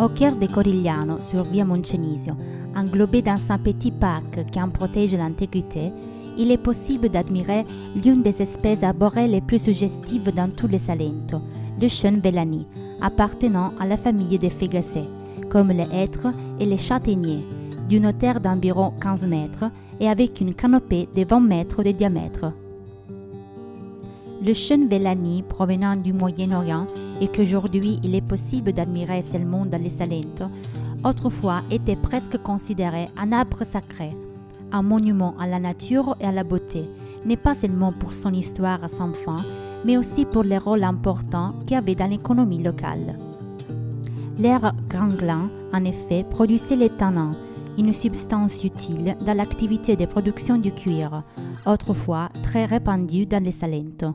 Au cœur de Corigliano, sur Via Moncenisio, englobé dans un petit parc qui en protège l'intégrité, il est possible d'admirer l'une des espèces arborées les plus suggestives dans tout le Salento, le chêne vellani, appartenant à la famille des fégacées, comme les hêtres et les châtaigniers, d'une hauteur d'environ 15 mètres et avec une canopée de 20 mètres de diamètre. Le chêne vellani provenant du Moyen-Orient et qu'aujourd'hui il est possible d'admirer seulement dans les Salento, autrefois était presque considéré un arbre sacré, un monument à la nature et à la beauté, n'est pas seulement pour son histoire sans fin, mais aussi pour le rôle important qu'il avait dans l'économie locale. L'air ganglan, en effet, produisait les tanins, une substance utile dans l'activité de production du cuir, autrefois très répandue dans les Salento.